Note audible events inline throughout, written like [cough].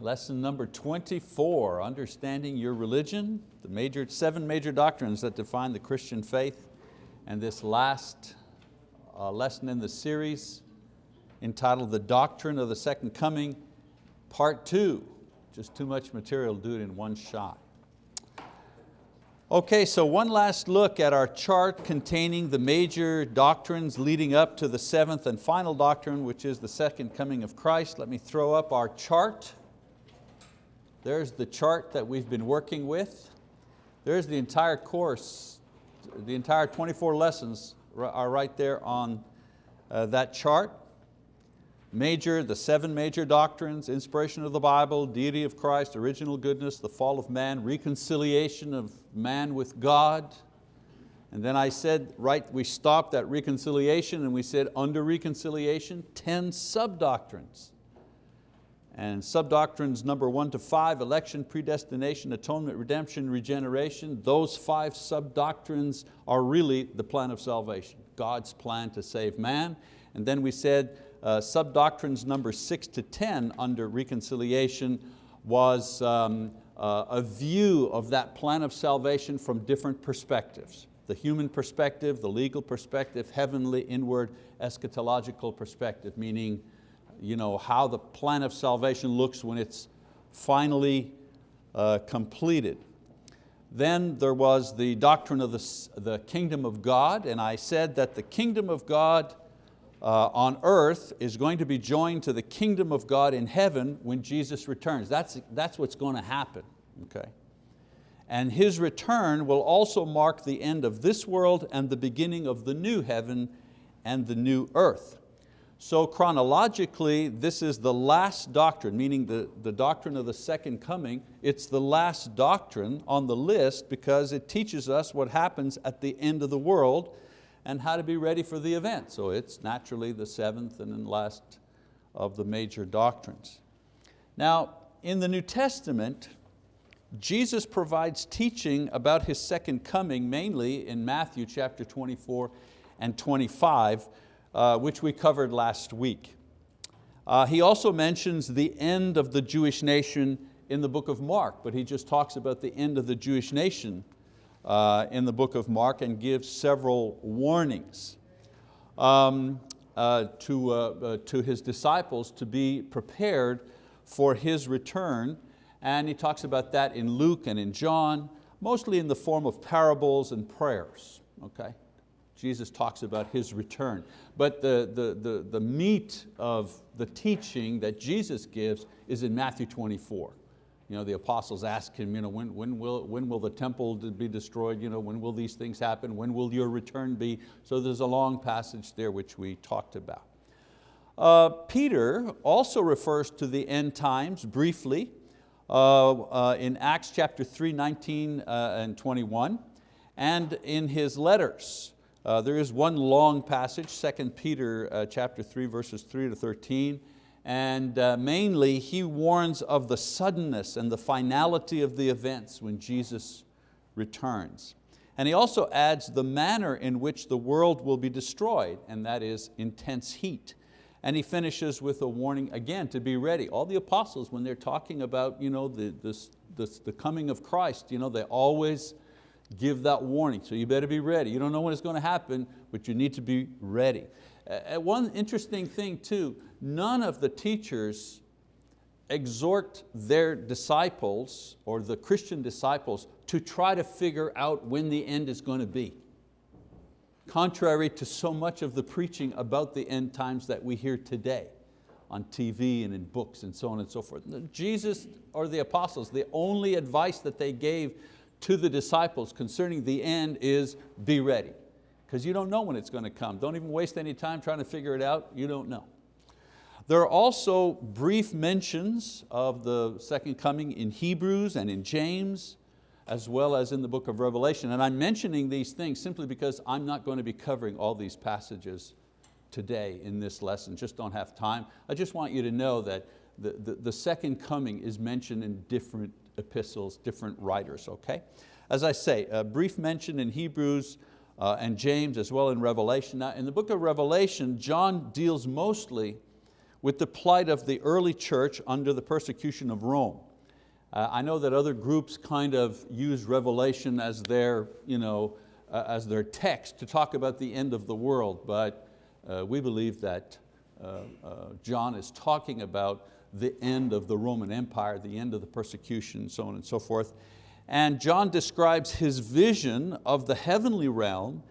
lesson number 24, understanding your religion, the major, seven major doctrines that define the Christian faith, and this last uh, lesson in the series entitled The Doctrine of the Second Coming, part two. Just too much material to do it in one shot. Okay, so one last look at our chart containing the major doctrines leading up to the seventh and final doctrine, which is the second coming of Christ. Let me throw up our chart. There's the chart that we've been working with. There's the entire course, the entire 24 lessons are right there on uh, that chart major, the seven major doctrines, inspiration of the Bible, deity of Christ, original goodness, the fall of man, reconciliation of man with God. And then I said, right, we stopped at reconciliation and we said under reconciliation, 10 sub-doctrines. And sub-doctrines number one to five, election, predestination, atonement, redemption, regeneration, those five sub-doctrines are really the plan of salvation, God's plan to save man. And then we said uh, sub-doctrines number six to 10 under reconciliation was um, uh, a view of that plan of salvation from different perspectives. The human perspective, the legal perspective, heavenly, inward, eschatological perspective, meaning you know, how the plan of salvation looks when it's finally uh, completed. Then there was the doctrine of the, the kingdom of God, and I said that the kingdom of God uh, on earth is going to be joined to the kingdom of God in heaven when Jesus returns. That's, that's what's going to happen, okay? And His return will also mark the end of this world and the beginning of the new heaven and the new earth. So chronologically, this is the last doctrine, meaning the, the doctrine of the second coming. It's the last doctrine on the list because it teaches us what happens at the end of the world and how to be ready for the event. So it's naturally the seventh and then last of the major doctrines. Now, in the New Testament, Jesus provides teaching about His second coming, mainly in Matthew chapter 24 and 25, uh, which we covered last week. Uh, he also mentions the end of the Jewish nation in the book of Mark, but he just talks about the end of the Jewish nation uh, in the book of Mark and gives several warnings um, uh, to, uh, uh, to his disciples to be prepared for his return. And he talks about that in Luke and in John, mostly in the form of parables and prayers. Okay? Jesus talks about His return. But the, the, the, the meat of the teaching that Jesus gives is in Matthew 24 you know, the apostles ask him, you know, when, when, will, when will the temple be destroyed? You know, when will these things happen? When will your return be? So there's a long passage there which we talked about. Uh, Peter also refers to the end times briefly uh, uh, in Acts chapter 3, 19 uh, and 21, and in his letters. Uh, there is one long passage, 2 Peter uh, chapter 3, verses 3 to 13, and uh, mainly he warns of the suddenness and the finality of the events when Jesus returns. And he also adds the manner in which the world will be destroyed, and that is intense heat. And he finishes with a warning again to be ready. All the apostles, when they're talking about you know, the, this, this, the coming of Christ, you know, they always give that warning. So you better be ready. You don't know when it's going to happen, but you need to be ready. Uh, one interesting thing too, none of the teachers exhort their disciples or the Christian disciples to try to figure out when the end is going to be. Contrary to so much of the preaching about the end times that we hear today on TV and in books and so on and so forth. Jesus or the apostles, the only advice that they gave to the disciples concerning the end is be ready because you don't know when it's going to come. Don't even waste any time trying to figure it out, you don't know. There are also brief mentions of the second coming in Hebrews and in James, as well as in the book of Revelation. And I'm mentioning these things simply because I'm not going to be covering all these passages today in this lesson, just don't have time. I just want you to know that the, the, the second coming is mentioned in different epistles, different writers, okay? As I say, a brief mention in Hebrews, uh, and James as well in Revelation. Now in the book of Revelation, John deals mostly with the plight of the early church under the persecution of Rome. Uh, I know that other groups kind of use Revelation as their, you know, uh, as their text to talk about the end of the world, but uh, we believe that uh, uh, John is talking about the end of the Roman Empire, the end of the persecution, so on and so forth. And John describes his vision of the heavenly realm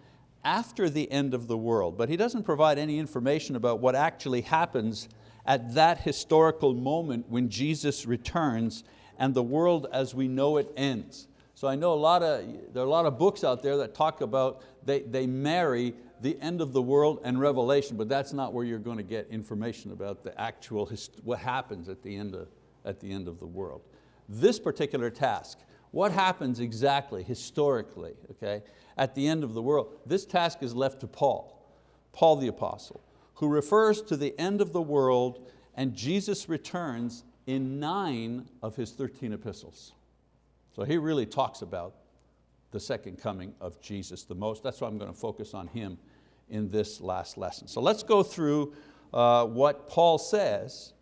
after the end of the world, but he doesn't provide any information about what actually happens at that historical moment when Jesus returns and the world as we know it ends. So I know a lot of, there are a lot of books out there that talk about, they, they marry the end of the world and Revelation, but that's not where you're going to get information about the actual, what happens at the, end of, at the end of the world. This particular task, what happens exactly, historically, okay, at the end of the world, this task is left to Paul, Paul the apostle, who refers to the end of the world and Jesus returns in nine of his 13 epistles. So he really talks about the second coming of Jesus the most. That's why I'm going to focus on him in this last lesson. So let's go through uh, what Paul says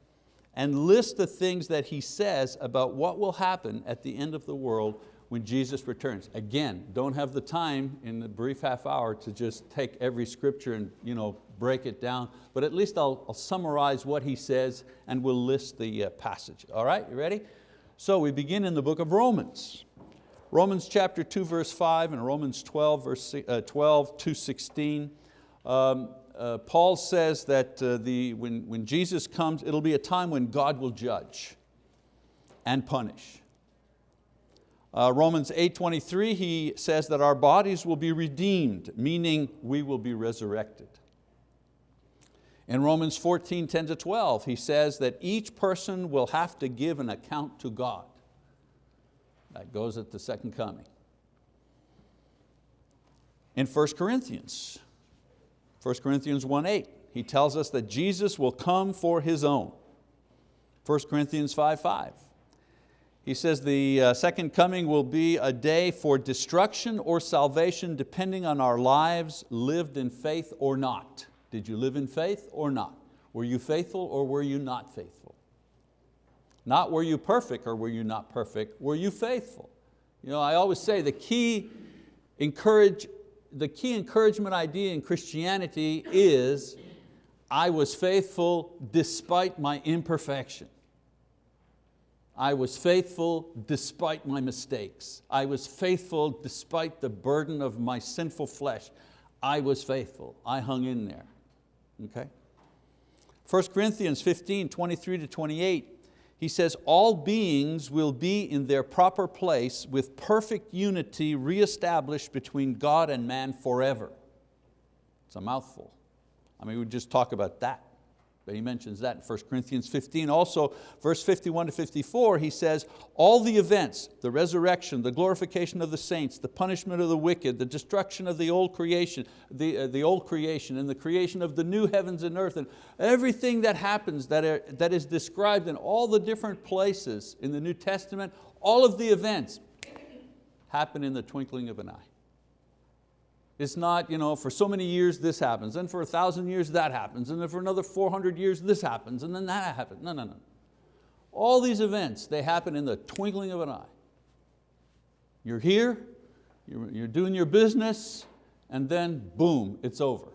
and list the things that he says about what will happen at the end of the world when Jesus returns. Again, don't have the time in the brief half hour to just take every scripture and you know, break it down, but at least I'll, I'll summarize what he says and we'll list the uh, passage. All right, you ready? So we begin in the book of Romans. Romans chapter 2 verse 5 and Romans 12, verse, uh, 12 to 16. Um, uh, Paul says that uh, the, when, when Jesus comes, it'll be a time when God will judge and punish. Uh, Romans 8.23, he says that our bodies will be redeemed, meaning we will be resurrected. In Romans 14, 10 to 12, he says that each person will have to give an account to God. That goes at the second coming. In 1 Corinthians, 1 Corinthians 1, 8, he tells us that Jesus will come for His own. 1 Corinthians 5, 5. He says the uh, second coming will be a day for destruction or salvation depending on our lives lived in faith or not. Did you live in faith or not? Were you faithful or were you not faithful? Not were you perfect or were you not perfect, were you faithful? You know, I always say the key, encourage, the key encouragement idea in Christianity is I was faithful despite my imperfection. I was faithful despite my mistakes. I was faithful despite the burden of my sinful flesh. I was faithful, I hung in there, okay? 1 Corinthians 15, 23 to 28, he says, all beings will be in their proper place with perfect unity reestablished between God and man forever. It's a mouthful. I mean, we just talk about that. But he mentions that in 1 Corinthians 15. Also, verse 51 to 54, he says, all the events, the resurrection, the glorification of the saints, the punishment of the wicked, the destruction of the old creation, the, uh, the old creation, and the creation of the new heavens and earth, and everything that happens that, are, that is described in all the different places in the New Testament, all of the events happen in the twinkling of an eye. It's not, you know, for so many years this happens, and for a thousand years that happens, and then for another 400 years this happens, and then that happens. No, no, no. All these events, they happen in the twinkling of an eye. You're here, you're, doing your business, and then boom, it's over.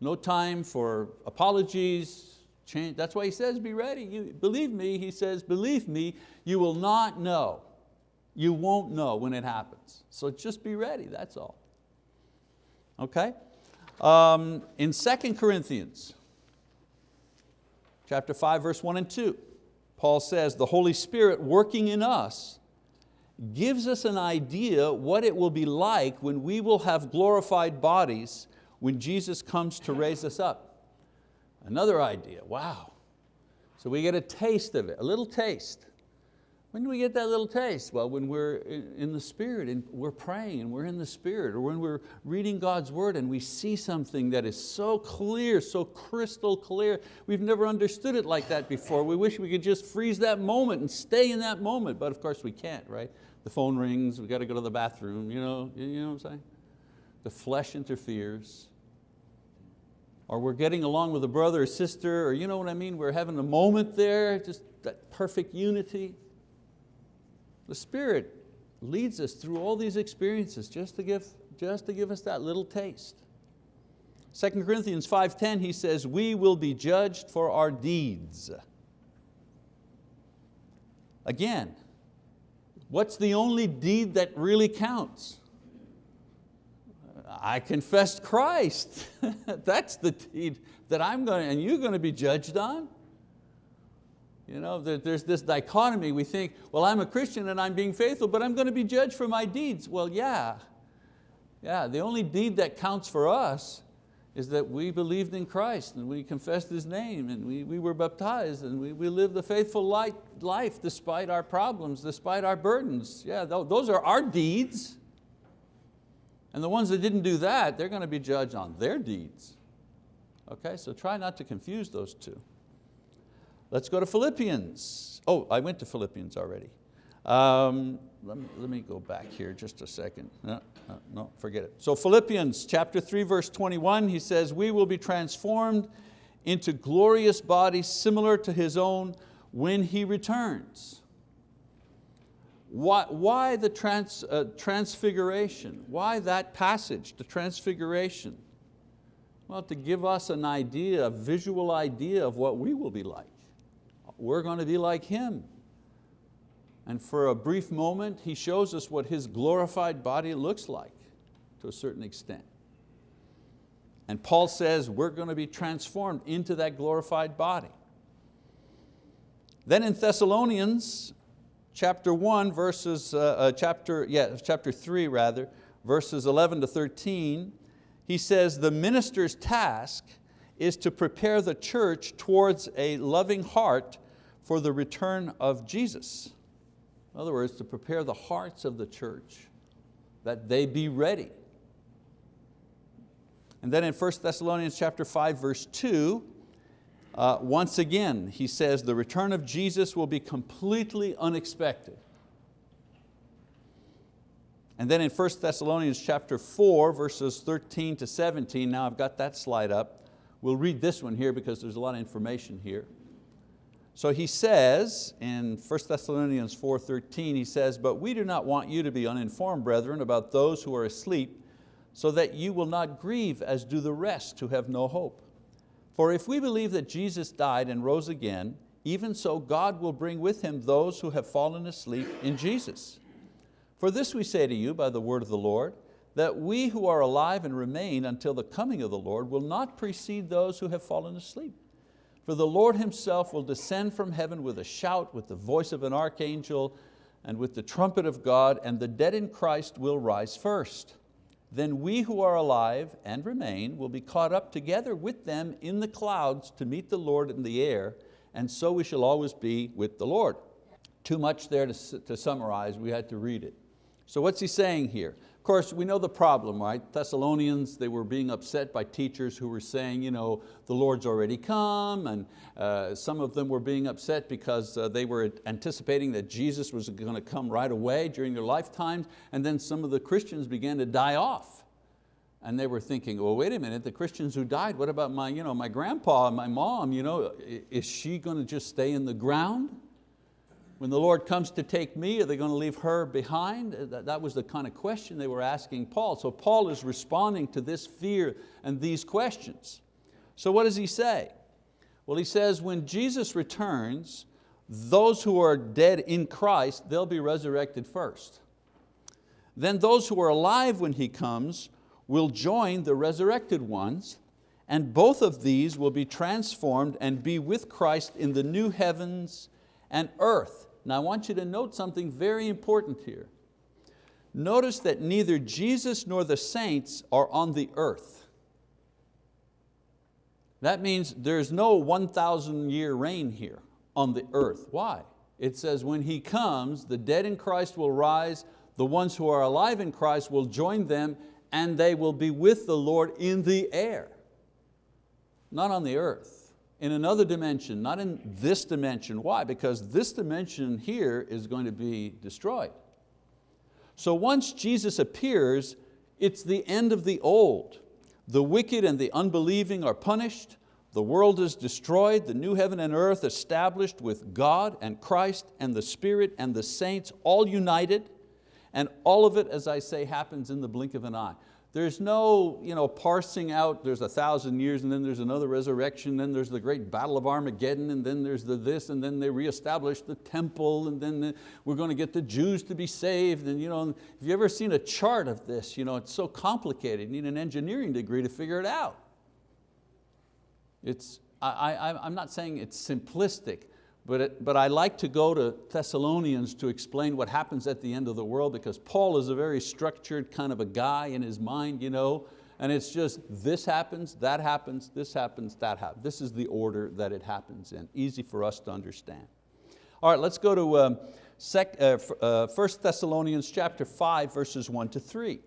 No time for apologies, change. That's why he says, be ready. You, believe me, he says, believe me, you will not know. You won't know when it happens. So just be ready, that's all okay? Um, in 2 Corinthians, chapter 5, verse 1 and 2, Paul says, the Holy Spirit working in us gives us an idea what it will be like when we will have glorified bodies when Jesus comes to raise us up. Another idea, wow. So we get a taste of it, a little taste. When do we get that little taste? Well, when we're in the Spirit and we're praying and we're in the Spirit, or when we're reading God's word and we see something that is so clear, so crystal clear. We've never understood it like that before. We wish we could just freeze that moment and stay in that moment, but of course we can't, right? The phone rings, we got to go to the bathroom, you know, you know what I'm saying? The flesh interferes. or we're getting along with a brother or sister, or you know what I mean, we're having a moment there, just that perfect unity. The Spirit leads us through all these experiences just to give, just to give us that little taste. 2 Corinthians 5.10, he says, we will be judged for our deeds. Again, what's the only deed that really counts? I confessed Christ. [laughs] That's the deed that I'm going to, and you're going to be judged on. You know, there's this dichotomy. We think, well, I'm a Christian and I'm being faithful, but I'm going to be judged for my deeds. Well, yeah. Yeah, the only deed that counts for us is that we believed in Christ and we confessed His name and we, we were baptized and we, we lived a faithful life, life despite our problems, despite our burdens. Yeah, those are our deeds. And the ones that didn't do that, they're going to be judged on their deeds. Okay, so try not to confuse those two. Let's go to Philippians. Oh, I went to Philippians already. Um, let, me, let me go back here just a second. No, no, forget it. So Philippians chapter 3, verse 21, he says, we will be transformed into glorious bodies similar to His own when He returns. Why, why the trans, uh, transfiguration? Why that passage, the transfiguration? Well, to give us an idea, a visual idea of what we will be like. We're going to be like Him. And for a brief moment, He shows us what His glorified body looks like to a certain extent. And Paul says we're going to be transformed into that glorified body. Then in Thessalonians, chapter 1, verses, uh, uh, chapter, yeah, chapter 3 rather, verses 11 to 13, he says, the minister's task is to prepare the church towards a loving heart for the return of Jesus. In other words, to prepare the hearts of the church that they be ready. And then in 1 Thessalonians chapter 5, verse 2, uh, once again, he says the return of Jesus will be completely unexpected. And then in 1 Thessalonians chapter 4, verses 13 to 17, now I've got that slide up. We'll read this one here because there's a lot of information here. So he says in 1 Thessalonians 4.13, he says, but we do not want you to be uninformed, brethren, about those who are asleep, so that you will not grieve as do the rest who have no hope. For if we believe that Jesus died and rose again, even so God will bring with Him those who have fallen asleep in Jesus. For this we say to you by the word of the Lord, that we who are alive and remain until the coming of the Lord will not precede those who have fallen asleep. For the Lord Himself will descend from heaven with a shout, with the voice of an archangel, and with the trumpet of God, and the dead in Christ will rise first then we who are alive and remain will be caught up together with them in the clouds to meet the Lord in the air, and so we shall always be with the Lord. Too much there to, to summarize, we had to read it. So what's he saying here? Of course, we know the problem, right? Thessalonians, they were being upset by teachers who were saying, you know, the Lord's already come, and uh, some of them were being upset because uh, they were anticipating that Jesus was going to come right away during their lifetimes, and then some of the Christians began to die off. And they were thinking, well, wait a minute, the Christians who died, what about my, you know, my grandpa and my mom? You know, is she going to just stay in the ground? When the Lord comes to take me, are they going to leave her behind? Uh, that was the kind of question they were asking Paul. So Paul is responding to this fear and these questions. So what does he say? Well, he says when Jesus returns, those who are dead in Christ, they'll be resurrected first. Then those who are alive when He comes will join the resurrected ones, and both of these will be transformed and be with Christ in the new heavens and earth. Now I want you to note something very important here. Notice that neither Jesus nor the saints are on the earth. That means there's no 1,000 year reign here on the earth. Why? It says when He comes, the dead in Christ will rise, the ones who are alive in Christ will join them and they will be with the Lord in the air, not on the earth in another dimension, not in this dimension. Why? Because this dimension here is going to be destroyed. So once Jesus appears, it's the end of the old. The wicked and the unbelieving are punished. The world is destroyed, the new heaven and earth established with God and Christ and the Spirit and the saints all united. And all of it, as I say, happens in the blink of an eye. There's no you know, parsing out, there's a thousand years and then there's another resurrection, then there's the great battle of Armageddon and then there's the this and then they reestablish the temple and then the, we're going to get the Jews to be saved. And you know, have you ever seen a chart of this? You know, it's so complicated, you need an engineering degree to figure it out. It's, I, I, I'm not saying it's simplistic, but, but I like to go to Thessalonians to explain what happens at the end of the world because Paul is a very structured kind of a guy in his mind, you know, and it's just this happens, that happens, this happens, that happens. This is the order that it happens in. Easy for us to understand. All right, let's go to um, sec, uh, uh, 1 Thessalonians chapter 5, verses 1 to 3.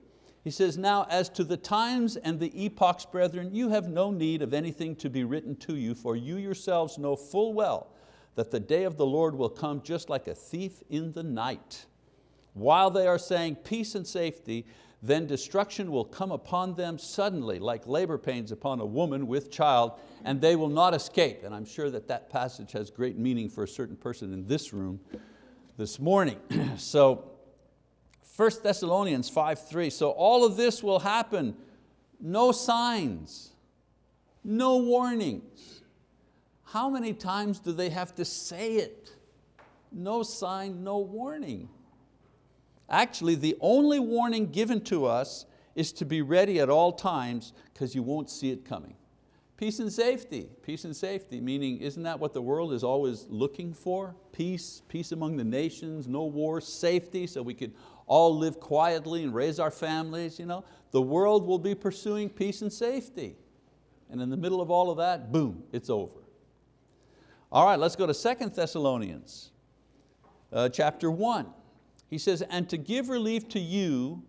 He says, now as to the times and the epochs, brethren, you have no need of anything to be written to you, for you yourselves know full well that the day of the Lord will come just like a thief in the night. While they are saying peace and safety, then destruction will come upon them suddenly, like labor pains upon a woman with child, and they will not escape. And I'm sure that that passage has great meaning for a certain person in this room this morning. [clears throat] so 1 Thessalonians 5.3, so all of this will happen, no signs, no warnings. How many times do they have to say it? No sign, no warning. Actually, the only warning given to us is to be ready at all times because you won't see it coming. Peace and safety, peace and safety, meaning isn't that what the world is always looking for? Peace, peace among the nations, no war, safety, so we could all live quietly and raise our families. You know? The world will be pursuing peace and safety. And in the middle of all of that, boom, it's over. All right, let's go to Second Thessalonians uh, chapter 1. He says, and to give relief to you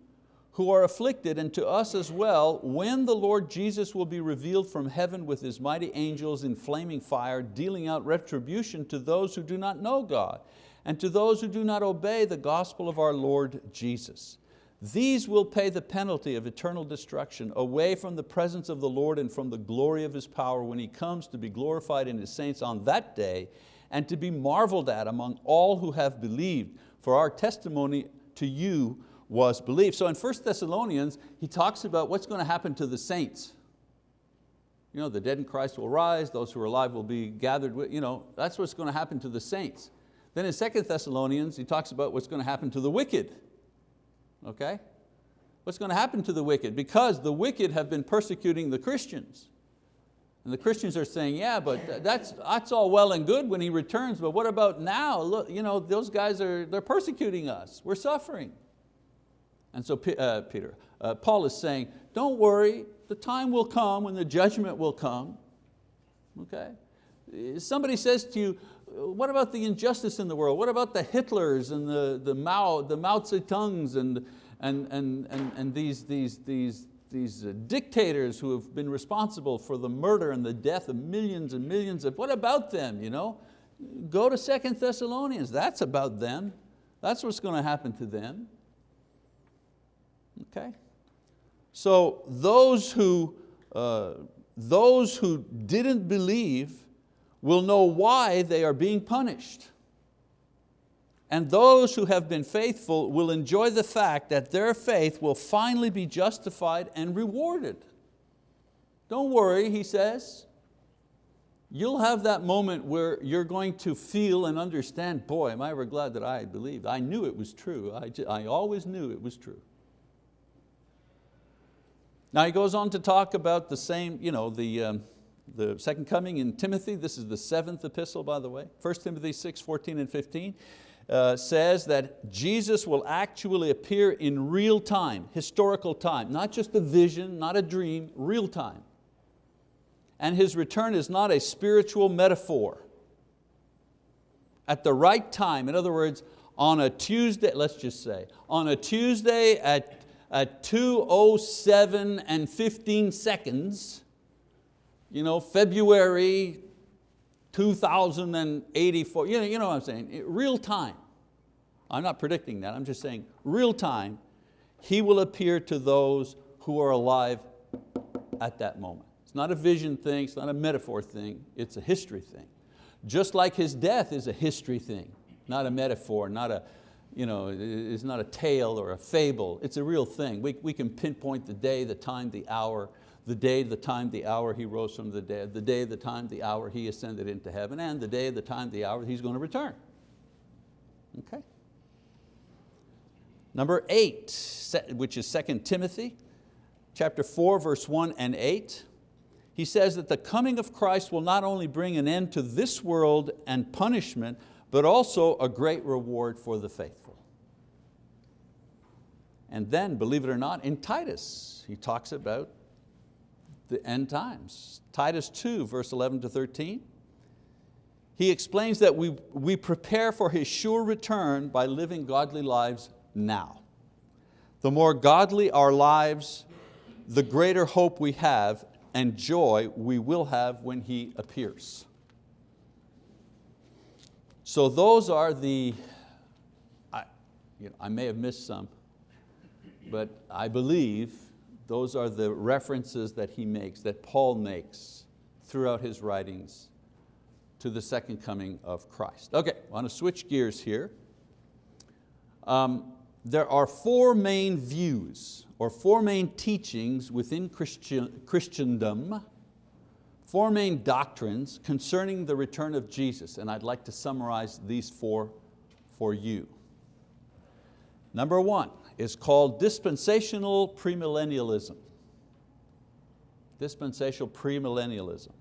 who are afflicted and to us as well when the Lord Jesus will be revealed from heaven with His mighty angels in flaming fire, dealing out retribution to those who do not know God and to those who do not obey the gospel of our Lord Jesus. These will pay the penalty of eternal destruction away from the presence of the Lord and from the glory of His power when He comes to be glorified in His saints on that day and to be marveled at among all who have believed. For our testimony to you was believed. So in 1 Thessalonians, he talks about what's going to happen to the saints. You know, the dead in Christ will rise, those who are alive will be gathered with, you know, that's what's going to happen to the saints. Then in 2 Thessalonians, he talks about what's going to happen to the wicked okay? What's going to happen to the wicked? Because the wicked have been persecuting the Christians. And the Christians are saying, yeah, but that's, that's all well and good when he returns, but what about now? Look, you know, those guys are they're persecuting us, we're suffering. And so uh, Peter, uh, Paul is saying, don't worry, the time will come when the judgment will come. Okay? Somebody says to you, what about the injustice in the world? What about the Hitlers and the, the, Mao, the Mao Zedongs and, and, and, and, and these, these, these, these uh, dictators who have been responsible for the murder and the death of millions and millions of, what about them? You know? Go to Second Thessalonians, that's about them. That's what's going to happen to them. Okay? So those who, uh, those who didn't believe will know why they are being punished. And those who have been faithful will enjoy the fact that their faith will finally be justified and rewarded. Don't worry, he says. You'll have that moment where you're going to feel and understand, boy, am I ever glad that I believed. I knew it was true. I, I always knew it was true. Now he goes on to talk about the same, you know, the, um, the second coming in Timothy, this is the seventh epistle by the way, 1 Timothy 6, 14 and 15, uh, says that Jesus will actually appear in real time, historical time, not just a vision, not a dream, real time. And His return is not a spiritual metaphor. At the right time, in other words, on a Tuesday, let's just say, on a Tuesday at, at 2.07 and 15 seconds, you know, February 2084, you know, you know what I'm saying, real time. I'm not predicting that, I'm just saying real time, He will appear to those who are alive at that moment. It's not a vision thing, it's not a metaphor thing, it's a history thing. Just like His death is a history thing, not a metaphor, not a, you know, it's not a tale or a fable, it's a real thing. We, we can pinpoint the day, the time, the hour, the day, the time, the hour He rose from the dead, the day, the time, the hour He ascended into heaven, and the day, the time, the hour He's going to return. Okay. Number eight, which is 2 Timothy, chapter 4, verse 1 and 8. He says that the coming of Christ will not only bring an end to this world and punishment, but also a great reward for the faithful. And then, believe it or not, in Titus, he talks about the end times. Titus 2, verse 11 to 13. He explains that we, we prepare for His sure return by living godly lives now. The more godly our lives, the greater hope we have and joy we will have when He appears. So those are the, I, you know, I may have missed some, but I believe those are the references that he makes, that Paul makes throughout his writings to the second coming of Christ. Okay, I want to switch gears here. Um, there are four main views or four main teachings within Christian, Christendom, four main doctrines concerning the return of Jesus, and I'd like to summarize these four for you. Number one is called dispensational premillennialism. Dispensational premillennialism.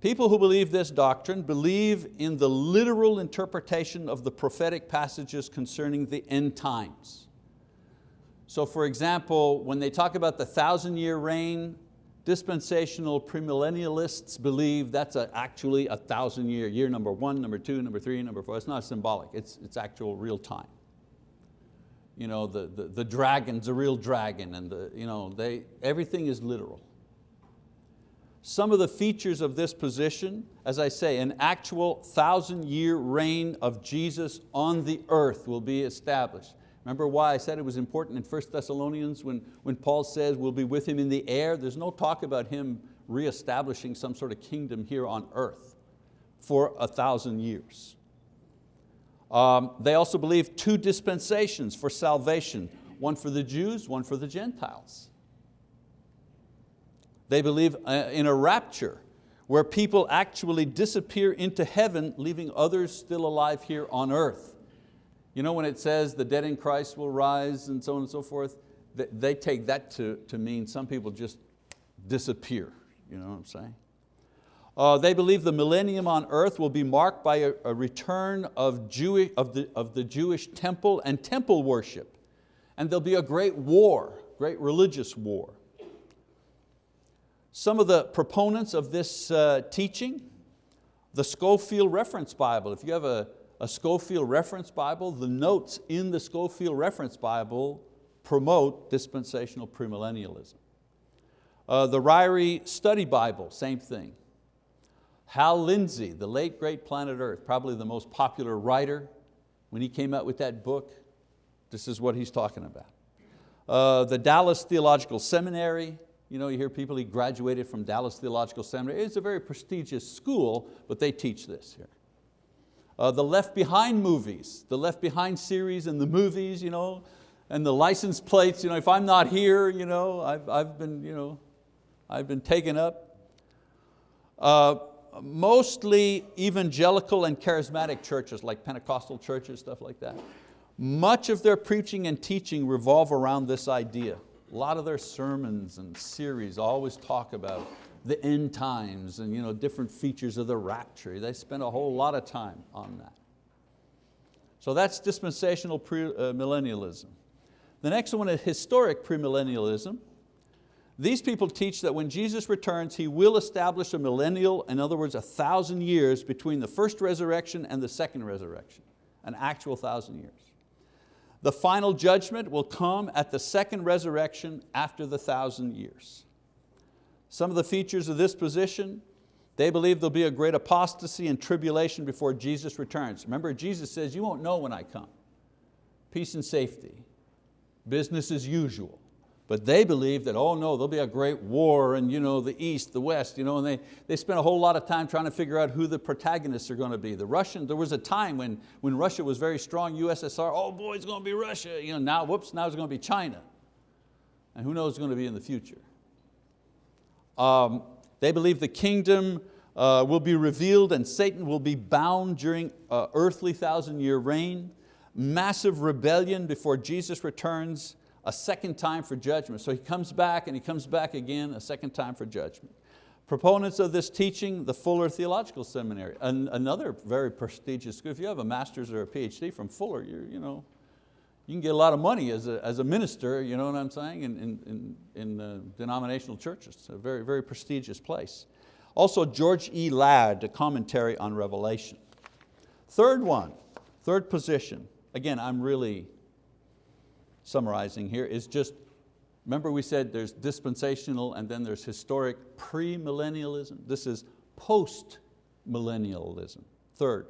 People who believe this doctrine believe in the literal interpretation of the prophetic passages concerning the end times. So for example, when they talk about the thousand year reign, dispensational premillennialists believe that's a, actually a thousand year, year number one, number two, number three, number four. It's not symbolic, it's, it's actual real time. You know, the, the, the dragon's a real dragon and the, you know, they, everything is literal. Some of the features of this position, as I say, an actual thousand year reign of Jesus on the earth will be established. Remember why I said it was important in 1 Thessalonians when, when Paul says we'll be with Him in the air? There's no talk about Him reestablishing some sort of kingdom here on earth for a thousand years. Um, they also believe two dispensations for salvation, one for the Jews, one for the Gentiles. They believe uh, in a rapture where people actually disappear into heaven, leaving others still alive here on earth. You know when it says the dead in Christ will rise and so on and so forth, they take that to, to mean some people just disappear, you know what I'm saying? Uh, they believe the millennium on earth will be marked by a, a return of, Jewish, of, the, of the Jewish temple and temple worship. And there'll be a great war, great religious war. Some of the proponents of this uh, teaching, the Scofield Reference Bible. If you have a, a Scofield Reference Bible, the notes in the Scofield Reference Bible promote dispensational premillennialism. Uh, the Ryrie Study Bible, same thing. Hal Lindsey, the late great Planet Earth, probably the most popular writer, when he came out with that book, this is what he's talking about. Uh, the Dallas Theological Seminary, you know, you hear people, he graduated from Dallas Theological Seminary. It's a very prestigious school, but they teach this here. Uh, the Left Behind movies, the Left Behind series and the movies, you know, and the license plates, you know, if I'm not here, you know, I've, I've, been, you know, I've been taken up. Uh, mostly evangelical and charismatic churches like Pentecostal churches, stuff like that. Much of their preaching and teaching revolve around this idea. A lot of their sermons and series always talk about the end times and you know, different features of the rapture. They spend a whole lot of time on that. So that's dispensational premillennialism. Uh, the next one is historic premillennialism. These people teach that when Jesus returns, He will establish a millennial, in other words, a thousand years between the first resurrection and the second resurrection, an actual thousand years. The final judgment will come at the second resurrection after the thousand years. Some of the features of this position, they believe there'll be a great apostasy and tribulation before Jesus returns. Remember, Jesus says, you won't know when I come. Peace and safety, business as usual. But they believe that, oh no, there'll be a great war and you know, the East, the West, you know, and they, they spent a whole lot of time trying to figure out who the protagonists are going to be. The Russian, there was a time when, when Russia was very strong, USSR, oh boy, it's going to be Russia. You know, now, whoops, now it's going to be China. And who knows what's going to be in the future. Um, they believe the kingdom uh, will be revealed and Satan will be bound during uh, earthly thousand year reign. Massive rebellion before Jesus returns a second time for judgment. So he comes back and he comes back again a second time for judgment. Proponents of this teaching, the Fuller Theological Seminary, an, another very prestigious school. If you have a master's or a PhD from Fuller, you you, know, you can get a lot of money as a, as a minister, you know what I'm saying, in, in, in, in uh, denominational churches. A very, very prestigious place. Also George E. Ladd, a commentary on Revelation. Third one, third position. Again, I'm really summarizing here, is just, remember we said there's dispensational and then there's historic premillennialism. This is post-millennialism. Third,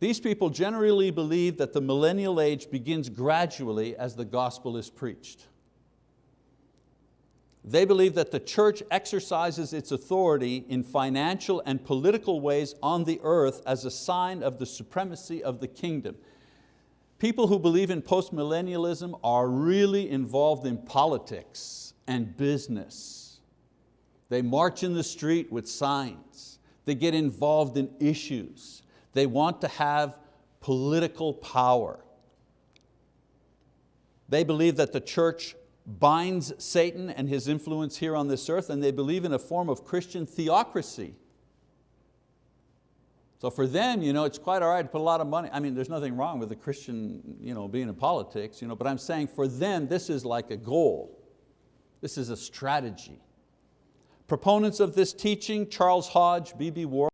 these people generally believe that the millennial age begins gradually as the gospel is preached. They believe that the church exercises its authority in financial and political ways on the earth as a sign of the supremacy of the kingdom. People who believe in postmillennialism are really involved in politics and business. They march in the street with signs. They get involved in issues. They want to have political power. They believe that the church binds Satan and his influence here on this earth and they believe in a form of Christian theocracy so for them, you know, it's quite all right to put a lot of money. I mean, there's nothing wrong with a Christian you know, being in politics, you know, but I'm saying for them, this is like a goal. This is a strategy. Proponents of this teaching, Charles Hodge, B.B. Warfield,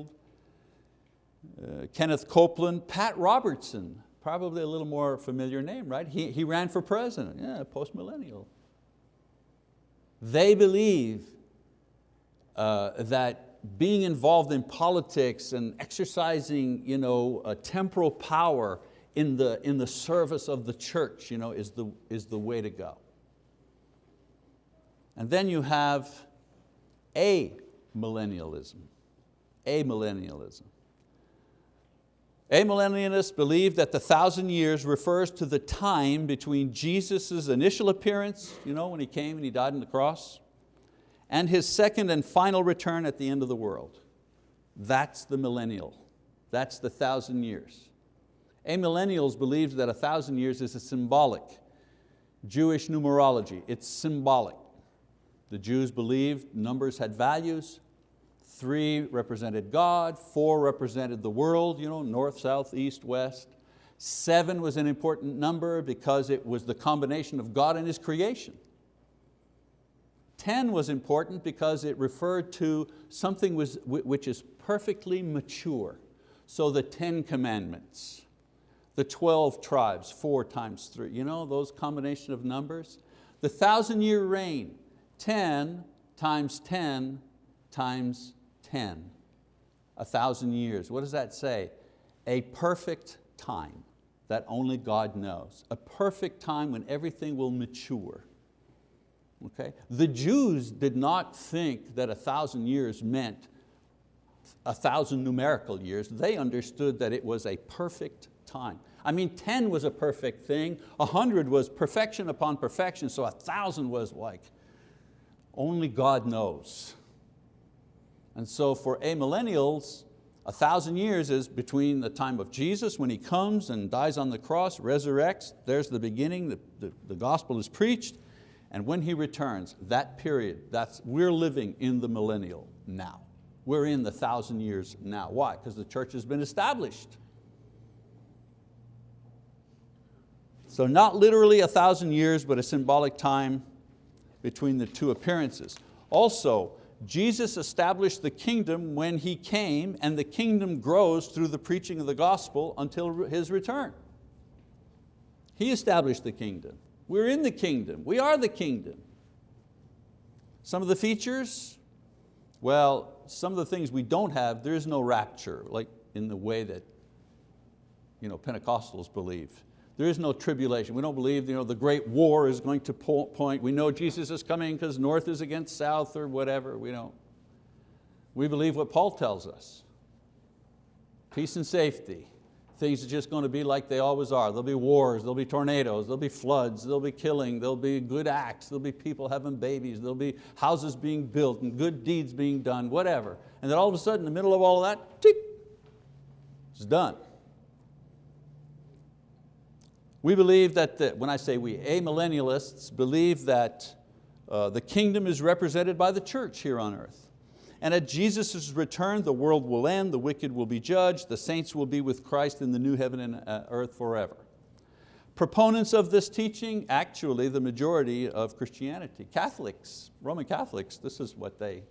uh, Kenneth Copeland, Pat Robertson, probably a little more familiar name, right? He, he ran for president, yeah, post-millennial. They believe uh, that being involved in politics and exercising you know, a temporal power in the, in the service of the church you know, is, the, is the way to go. And then you have a millennialism, amillennialism. Amillennialists believe that the thousand years refers to the time between Jesus' initial appearance, you know, when He came and He died on the cross, and His second and final return at the end of the world. That's the millennial. That's the thousand years. Amillennials believe that a thousand years is a symbolic Jewish numerology. It's symbolic. The Jews believed numbers had values. Three represented God, four represented the world, you know, north, south, east, west. Seven was an important number because it was the combination of God and His creation. 10 was important because it referred to something which is perfectly mature. So the 10 commandments, the 12 tribes, four times three, you know, those combination of numbers. The thousand year reign, 10 times 10 times 10, a thousand years. What does that say? A perfect time that only God knows. A perfect time when everything will mature. Okay? The Jews did not think that a thousand years meant a thousand numerical years. They understood that it was a perfect time. I mean, 10 was a perfect thing, 100 was perfection upon perfection, so a thousand was like, only God knows. And so for amillennials, a thousand years is between the time of Jesus when He comes and dies on the cross, resurrects, there's the beginning, the, the, the gospel is preached, and when He returns, that period, that's, we're living in the millennial now. We're in the thousand years now. Why? Because the church has been established. So not literally a thousand years, but a symbolic time between the two appearances. Also, Jesus established the kingdom when He came and the kingdom grows through the preaching of the gospel until His return. He established the kingdom. We're in the kingdom. We are the kingdom. Some of the features, well, some of the things we don't have, there is no rapture, like in the way that you know, Pentecostals believe. There is no tribulation. We don't believe you know, the great war is going to point. We know Jesus is coming because north is against south or whatever. We don't. We believe what Paul tells us. Peace and safety. Things are just going to be like they always are. There'll be wars, there'll be tornadoes, there'll be floods, there'll be killing, there'll be good acts, there'll be people having babies, there'll be houses being built and good deeds being done, whatever. And then all of a sudden, in the middle of all of that, tick, it's done. We believe that, the, when I say we, amillennialists believe that uh, the kingdom is represented by the church here on earth. And at Jesus' return, the world will end, the wicked will be judged, the saints will be with Christ in the new heaven and uh, earth forever. Proponents of this teaching, actually the majority of Christianity. Catholics, Roman Catholics, this is what they,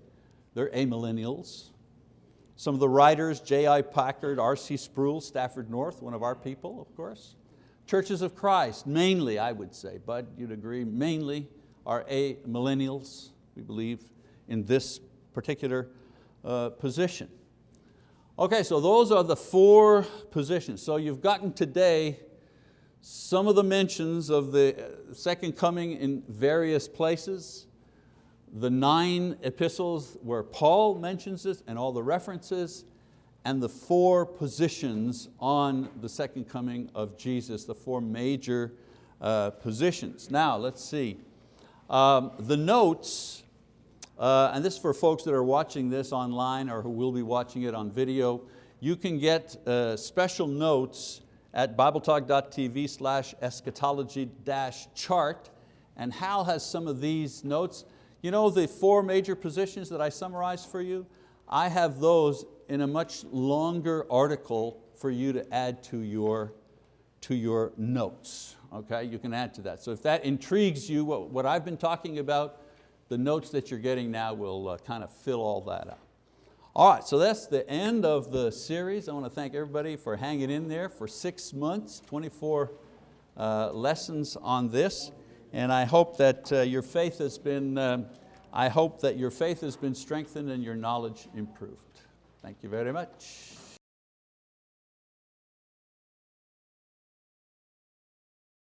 they're amillennials. Some of the writers, J.I. Packer, R.C. Sproul, Stafford North, one of our people, of course. Churches of Christ, mainly I would say, but you'd agree, mainly are a millennials, we believe, in this particular uh, position. Okay, so those are the four positions. So you've gotten today some of the mentions of the uh, second coming in various places, the nine epistles where Paul mentions this and all the references, and the four positions on the second coming of Jesus, the four major uh, positions. Now let's see. Um, the notes, uh, and this is for folks that are watching this online or who will be watching it on video, you can get uh, special notes at bibletalk.tv slash eschatology dash chart, and Hal has some of these notes. You know the four major positions that I summarized for you? I have those in a much longer article for you to add to your, to your notes. Okay, you can add to that. So if that intrigues you, what, what I've been talking about, the notes that you're getting now will uh, kind of fill all that up. All right, so that's the end of the series. I want to thank everybody for hanging in there for six months, 24 uh, lessons on this. And I hope that uh, your faith has been, um, I hope that your faith has been strengthened and your knowledge improved. Thank you very much.